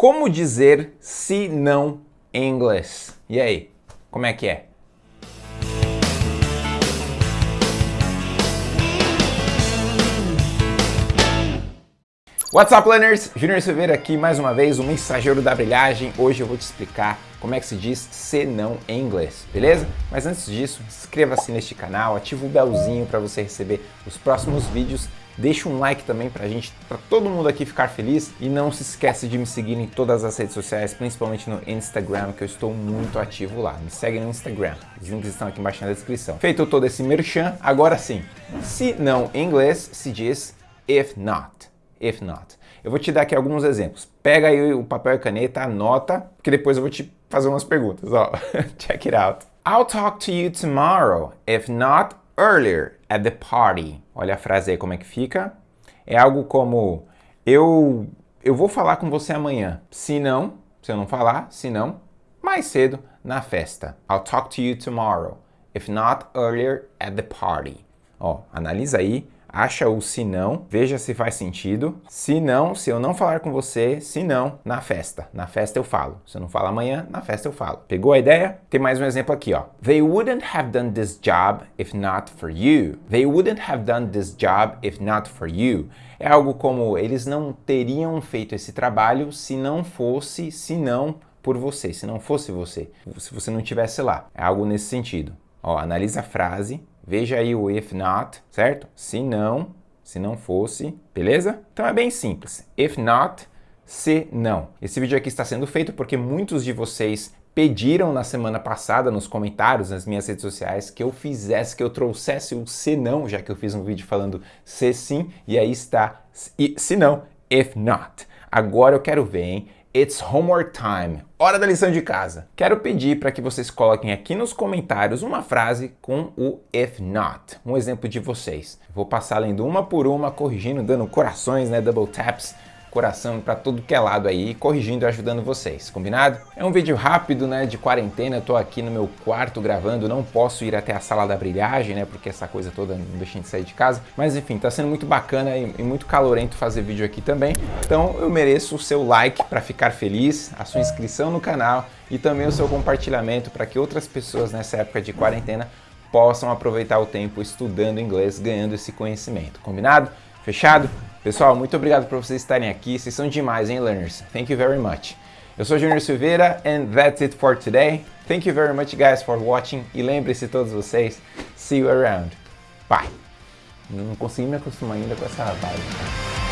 Como dizer se não em inglês? E aí, como é que é? What's up, learners? Junior Silveira aqui mais uma vez, o mensageiro da brilhagem. Hoje eu vou te explicar como é que se diz se não em inglês, beleza? Mas antes disso, inscreva-se neste canal, ativa o belzinho para você receber os próximos vídeos. Deixa um like também pra gente, pra todo mundo aqui ficar feliz. E não se esquece de me seguir em todas as redes sociais, principalmente no Instagram, que eu estou muito ativo lá. Me segue no Instagram, os links estão aqui embaixo na descrição. Feito todo esse merchan, agora sim. Se não em inglês, se diz if not if not. Eu vou te dar aqui alguns exemplos. Pega aí o papel e caneta, anota, que depois eu vou te fazer umas perguntas. Ó, check it out. I'll talk to you tomorrow, if not earlier, at the party. Olha a frase aí como é que fica. É algo como, eu, eu vou falar com você amanhã. Se não, se eu não falar, se não, mais cedo na festa. I'll talk to you tomorrow, if not earlier, at the party. Ó, analisa aí acha o se não, veja se faz sentido. Se não, se eu não falar com você, se não, na festa. Na festa eu falo. Se eu não falar amanhã, na festa eu falo. Pegou a ideia? Tem mais um exemplo aqui, ó. They wouldn't have done this job if not for you. They wouldn't have done this job if not for you. É algo como eles não teriam feito esse trabalho se não fosse, se não por você, se não fosse você, se você não estivesse lá. É algo nesse sentido. Ó, analisa a frase, Veja aí o if not, certo? Se não, se não fosse, beleza? Então é bem simples. If not, se não. Esse vídeo aqui está sendo feito porque muitos de vocês pediram na semana passada nos comentários nas minhas redes sociais que eu fizesse, que eu trouxesse o se não, já que eu fiz um vídeo falando se sim, e aí está se não, if not. Agora eu quero ver, hein? It's homework time. Hora da lição de casa. Quero pedir para que vocês coloquem aqui nos comentários uma frase com o if not. Um exemplo de vocês. Vou passar lendo uma por uma, corrigindo, dando corações, né, double taps coração para tudo que é lado aí, corrigindo e ajudando vocês, combinado? É um vídeo rápido, né, de quarentena, tô aqui no meu quarto gravando, não posso ir até a sala da brilhagem, né, porque essa coisa toda não deixa de sair de casa, mas enfim, tá sendo muito bacana e, e muito calorento fazer vídeo aqui também, então eu mereço o seu like para ficar feliz, a sua inscrição no canal e também o seu compartilhamento para que outras pessoas nessa época de quarentena possam aproveitar o tempo estudando inglês, ganhando esse conhecimento, combinado? Fechado? Pessoal, muito obrigado por vocês estarem aqui. Vocês são demais, hein, learners? Thank you very much. Eu sou Junior Silveira and that's it for today. Thank you very much, guys, for watching. E lembre-se todos vocês, see you around. Bye. Não consegui me acostumar ainda com essa vibe.